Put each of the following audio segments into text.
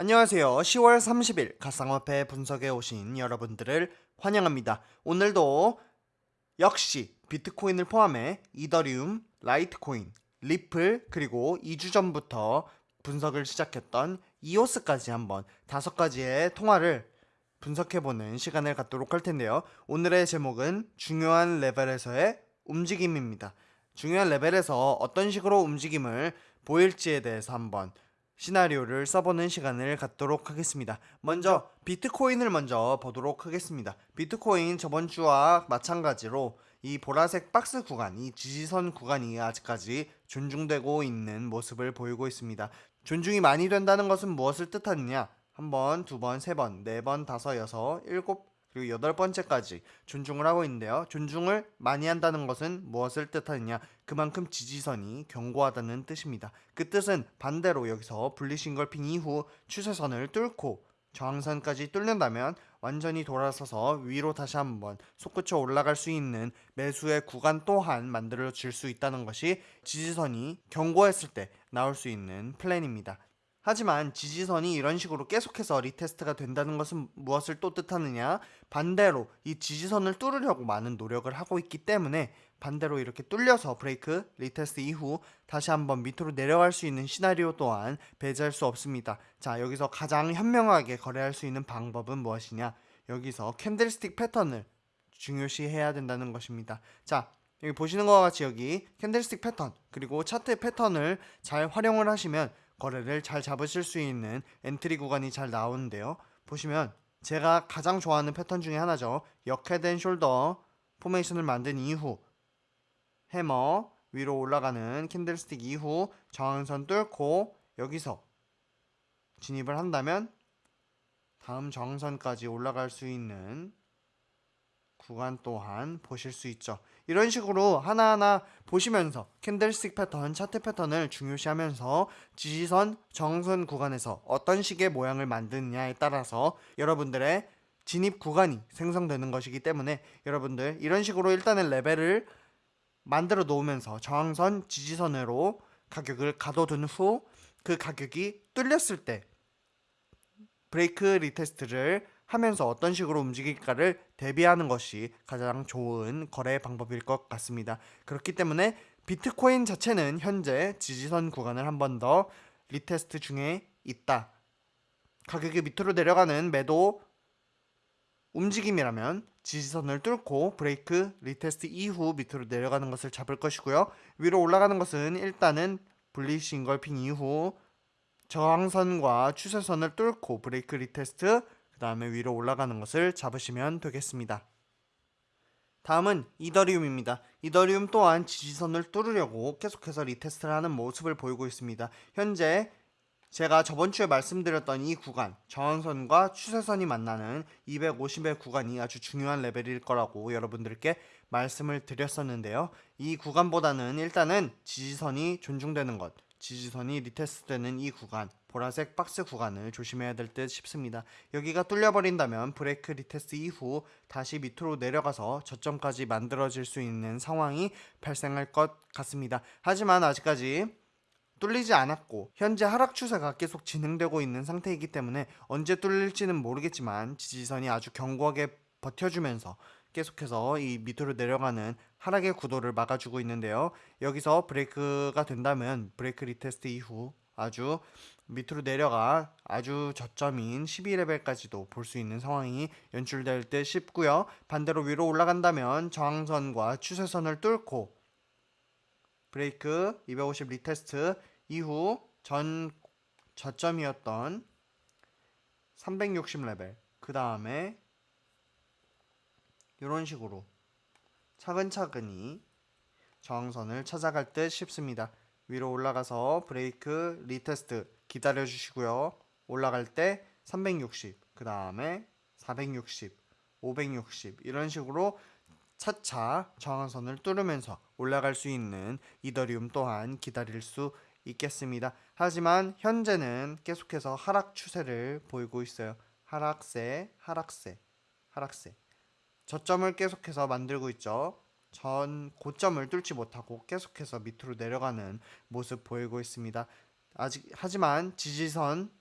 안녕하세요. 10월 30일 가상화폐 분석에 오신 여러분들을 환영합니다. 오늘도 역시 비트코인을 포함해 이더리움, 라이트코인, 리플 그리고 2주 전부터 분석을 시작했던 이오스까지 한번 다섯 가지의 통화를 분석해보는 시간을 갖도록 할 텐데요. 오늘의 제목은 중요한 레벨에서의 움직임입니다. 중요한 레벨에서 어떤 식으로 움직임을 보일지에 대해서 한번 시나리오를 써보는 시간을 갖도록 하겠습니다. 먼저 비트코인을 먼저 보도록 하겠습니다. 비트코인 저번 주와 마찬가지로 이 보라색 박스 구간, 이 지지선 구간이 아직까지 존중되고 있는 모습을 보이고 있습니다. 존중이 많이 된다는 것은 무엇을 뜻하느냐? 한 번, 두 번, 세 번, 네 번, 다섯, 여섯, 일곱, 그리고 여덟 번째까지 존중을 하고 있는데요. 존중을 많이 한다는 것은 무엇을 뜻하느냐? 그만큼 지지선이 견고하다는 뜻입니다. 그 뜻은 반대로 여기서 분리싱걸핑 이후 추세선을 뚫고 저항선까지 뚫는다면 완전히 돌아서서 위로 다시 한번 솟구쳐 올라갈 수 있는 매수의 구간 또한 만들어 줄수 있다는 것이 지지선이 견고했을 때 나올 수 있는 플랜입니다. 하지만 지지선이 이런 식으로 계속해서 retest가 된다는 것은 무엇을 또 뜻하느냐? 반대로 이 지지선을 뚫으려고 많은 노력을 하고 있기 때문에 반대로 이렇게 뚫려서 break retest 이후 다시 한번 밑으로 내려갈 수 있는 시나리오 또한 배제할 수 없습니다. 자, 여기서 가장 현명하게 거래할 수 있는 방법은 무엇이냐? 여기서 candlestick 패턴을 중요시해야 된다는 것입니다. 자, 여기 보시는 것과 같이 여기 candlestick 패턴 그리고 차트 패턴을 잘 활용을 하시면 거래를 잘 잡으실 수 있는 entry 구간이 잘 나오는데요. 보시면 제가 가장 좋아하는 패턴 중에 하나죠. 역head shoulder formation을 만든 이후 해머 위로 올라가는 candlestick 이후 저항선 뚫고 여기서 진입을 한다면 다음 저항선까지 올라갈 수 있는 구간 또한 보실 수 있죠. 이런 식으로 하나하나 보시면서 candlestick 패턴, 차트 패턴을 중요시하면서 지지선, 저항선 구간에서 어떤 식의 모양을 만드느냐에 따라서 여러분들의 진입 구간이 생성되는 것이기 때문에 여러분들 이런 식으로 일단은 레벨을 만들어 놓으면서 저항선, 지지선으로 가격을 가둬둔 후 그 가격이 뚫렸을 때 break retest를 하면서 어떤 식으로 움직일까를 대비하는 것이 가장 좋은 거래 방법일 것 같습니다. 그렇기 때문에 비트코인 자체는 현재 지지선 구간을 한 번 더 retest 중에 있다. 가격이 밑으로 내려가는 매도 움직임이라면 지지선을 뚫고 break retest 이후 밑으로 내려가는 것을 잡을 것이고요. 위로 올라가는 것은 일단은 bullish engulfing 이후 저항선과 추세선을 뚫고 break retest 그 다음에 위로 올라가는 것을 잡으시면 되겠습니다. 다음은 이더리움입니다. 이더리움 또한 지지선을 뚫으려고 계속해서 retest를 하는 모습을 보이고 있습니다. 현재 제가 저번 주에 말씀드렸던 이 구간 저항선과 추세선이 만나는 250의 구간이 아주 중요한 레벨일 거라고 여러분들께 말씀을 드렸었는데요. 이 구간보다는 일단은 지지선이 존중되는 것 지지선이 retest되는 이 구간 보라색 박스 구간을 조심해야 될 듯 싶습니다. 여기가 뚫려버린다면 break retest 이후 다시 밑으로 내려가서 저점까지 만들어질 수 있는 상황이 발생할 것 같습니다. 하지만 아직까지 뚫리지 않았고 현재 하락 추세가 계속 진행되고 있는 상태이기 때문에 언제 뚫릴지는 모르겠지만 지지선이 아주 견고하게 버텨주면서 계속해서 이 밑으로 내려가는 하락의 구도를 막아주고 있는데요. 여기서 break가 된다면 break retest 이후 아주 밑으로 내려가 아주 저점인 12레벨까지도 볼 수 있는 상황이 연출될 듯 싶고요. 반대로 위로 올라간다면 저항선과 추세선을 뚫고 브레이크 250 retest 이후 전 저점이었던 360레벨 그 다음에 이런 식으로 차근차근히 저항선을 찾아갈 듯 싶습니다. 위로 올라가서 break retest 기다려 주시고요. 올라갈 때 360, 그 다음에 460, 560 이런 식으로 차차 저항선을 뚫으면서 올라갈 수 있는 이더리움 또한 기다릴 수 있겠습니다. 하지만 현재는 계속해서 하락 추세를 보이고 있어요. 하락세, 하락세, 하락세. 저점을 계속해서 만들고 있죠. 전 고점을 뚫지 못하고 계속해서 밑으로 내려가는 모습 보이고 있습니다. 아직 하지만 지지선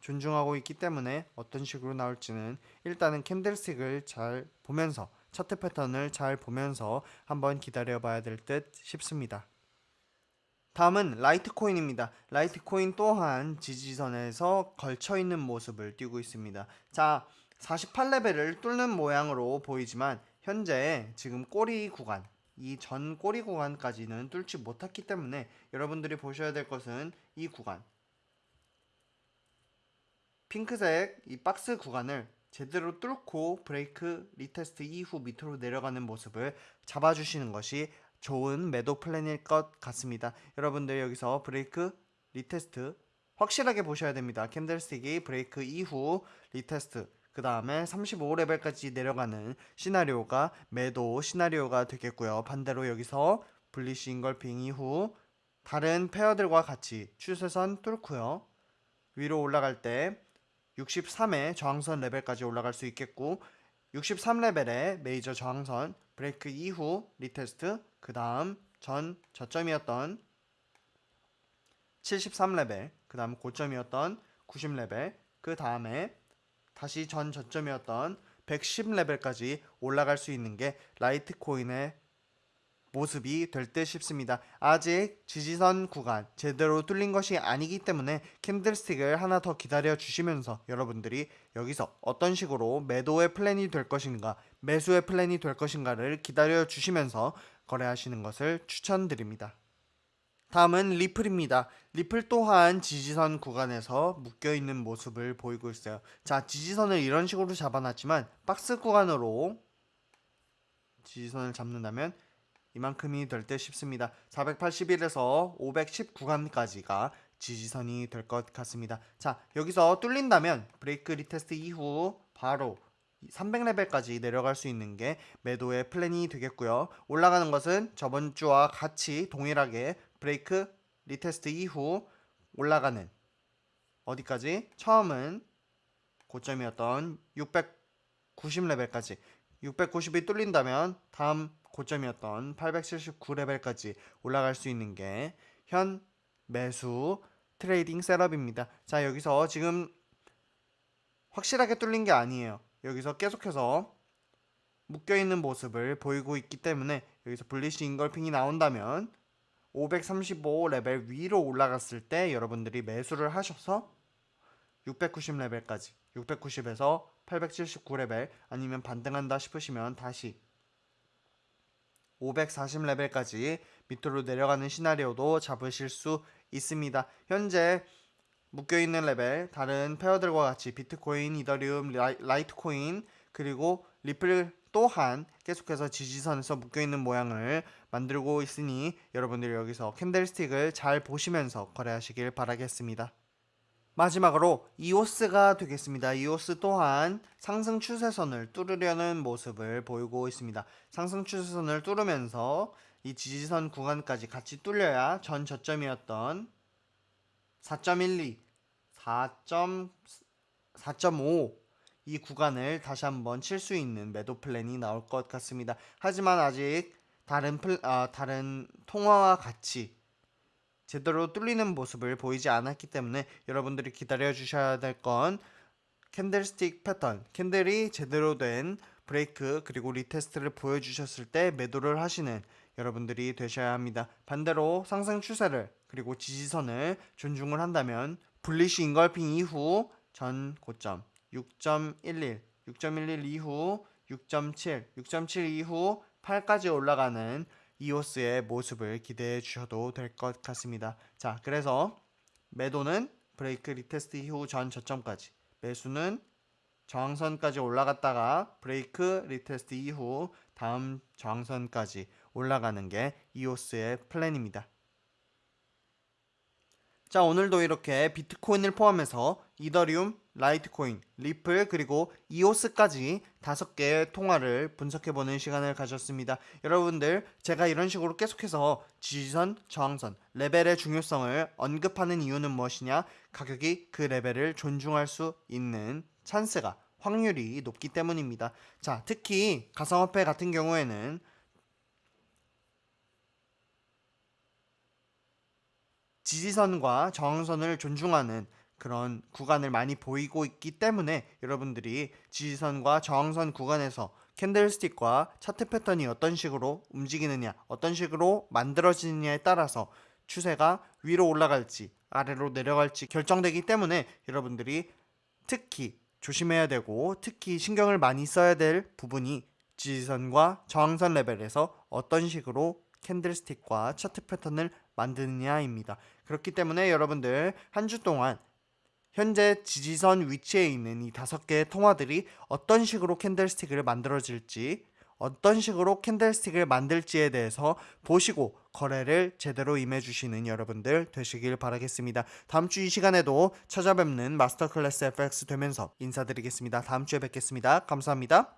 존중하고 있기 때문에 어떤 식으로 나올지는 일단은 캔들스틱을 잘 보면서 차트 패턴을 잘 보면서 한번 기다려 봐야 될 듯 싶습니다. 다음은 라이트코인입니다. 라이트코인 또한 지지선에서 걸쳐 있는 모습을 띄고 있습니다. 자, 48레벨을 뚫는 모양으로 보이지만 현재 지금 꼬리 구간 이 전 꼬리 구간까지는 뚫지 못했기 때문에 여러분들이 보셔야 될 것은 이 구간 핑크색 이 박스 구간을 제대로 뚫고 break retest 이후 밑으로 내려가는 모습을 잡아주시는 것이 좋은 매도 플랜일 것 같습니다. 여러분들 여기서 break retest 확실하게 보셔야 됩니다. candlestick이 break 이후 retest 그 다음에 35레벨까지 내려가는 시나리오가 매도 시나리오가 되겠고요. 반대로 여기서 bullish engulfing 이후 다른 pair들과 같이 추세선 뚫고요. 위로 올라갈 때 63의 저항선 레벨까지 올라갈 수 있겠고 63레벨의 메이저 저항선 브레이크 이후 retest 그 다음 전 저점이었던 73레벨 그 다음 고점이었던 90레벨 그 다음에 다시 전 저점이었던 110레벨까지 올라갈 수 있는 게 라이트코인의 모습이 될 듯 싶습니다. 아직 지지선 구간 제대로 뚫린 것이 아니기 때문에 candlestick을 하나 더 기다려 주시면서 여러분들이 여기서 어떤 식으로 매도의 플랜이 될 것인가 매수의 플랜이 될 것인가를 기다려 주시면서 거래하시는 것을 추천드립니다. 다음은 리플입니다. 리플 또한 지지선 구간에서 묶여있는 모습을 보이고 있어요. 자, 지지선을 이런 식으로 잡아놨지만 박스 구간으로 지지선을 잡는다면 이만큼이 될듯 싶습니다. 481에서 510 구간까지가 지지선이 될 것 같습니다. 자, 여기서 뚫린다면 break retest 이후 바로 300레벨까지 내려갈 수 있는 게 매도의 플랜이 되겠고요. 올라가는 것은 저번 주와 같이 동일하게 break retest 이후 올라가는 어디까지? 처음은 고점이었던 690레벨까지 690이 뚫린다면 다음 고점이었던 879레벨까지 올라갈 수 있는 게 현 매수 trading setup입니다. 자 여기서 지금 확실하게 뚫린 게 아니에요. 여기서 계속해서 묶여있는 모습을 보이고 있기 때문에 여기서 bullish engulfing이 나온다면 535 레벨 위로 올라갔을 때 여러분들이 매수를 하셔서 690 레벨까지 690에서 879 레벨 아니면 반등한다 싶으시면 다시 540 레벨까지 밑으로 내려가는 시나리오도 잡으실 수 있습니다. 현재 묶여있는 레벨 다른 pair들과 같이 비트코인, 이더리움, 라이트코인 그리고 리플 또한 계속해서 지지선에서 묶여있는 모양을 만들고 있으니 여러분들 여기서 candlestick을 잘 보시면서 거래하시길 바라겠습니다. 마지막으로 이오스가 되겠습니다. 이오스 또한 상승 추세선을 뚫으려는 모습을 보이고 있습니다. 상승 추세선을 뚫으면서 이 지지선 구간까지 같이 뚫려야 전 저점이었던 4.12, 4.4.5 이 구간을 다시 한번 칠 수 있는 매도 플랜이 나올 것 같습니다. 하지만 아직 다른 플, 아, 다른 통화와 같이 제대로 뚫리는 모습을 보이지 않았기 때문에 여러분들이 기다려 주셔야 될 건 candlestick 패턴, candle이 제대로 된 브레이크 그리고 retest를 보여주셨을 때 매도를 하시는 여러분들이 되셔야 합니다. 반대로 상승 추세를 그리고 지지선을 존중을 한다면 bullish engulfing 이후 전 고점 6.11, 6.11 이후 6.7, 6.7 이후 8까지 올라가는 이오스의 모습을 기대해 주셔도 될 것 같습니다. 자, 그래서 매도는 break retest 이후 전 저점까지, 매수는 저항선까지 올라갔다가 break retest 이후 다음 저항선까지 올라가는 게 이오스의 플랜입니다. 자 오늘도 이렇게 비트코인을 포함해서 이더리움, 라이트코인, 리플 그리고 이오스까지 다섯 개의 통화를 분석해보는 시간을 가졌습니다. 여러분들 제가 이런 식으로 계속해서 지지선, 저항선, 레벨의 중요성을 언급하는 이유는 무엇이냐? 가격이 그 레벨을 존중할 수 있는 찬스가 확률이 높기 때문입니다. 자 특히 가상화폐 같은 경우에는 지지선과 저항선을 존중하는 그런 구간을 많이 보이고 있기 때문에 여러분들이 지지선과 저항선 구간에서 캔들스틱과 차트 패턴이 어떤 식으로 움직이느냐, 어떤 식으로 만들어지느냐에 따라서 추세가 위로 올라갈지 아래로 내려갈지 결정되기 때문에 여러분들이 특히 조심해야 되고 특히 신경을 많이 써야 될 부분이 지지선과 저항선 레벨에서 어떤 식으로 캔들스틱과 차트 패턴을 만드느냐입니다. 그렇기 때문에 여러분들 한 주 동안 현재 지지선 위치에 있는 이 다섯 개의 통화들이 어떤 식으로 캔들스틱을 만들어질지 어떤 식으로 캔들스틱을 만들지에 대해서 보시고 거래를 제대로 임해주시는 여러분들 되시길 바라겠습니다. 다음 주 이 시간에도 찾아뵙는 마스터 클래스 FX 되면서 인사드리겠습니다. 다음 주에 뵙겠습니다. 감사합니다.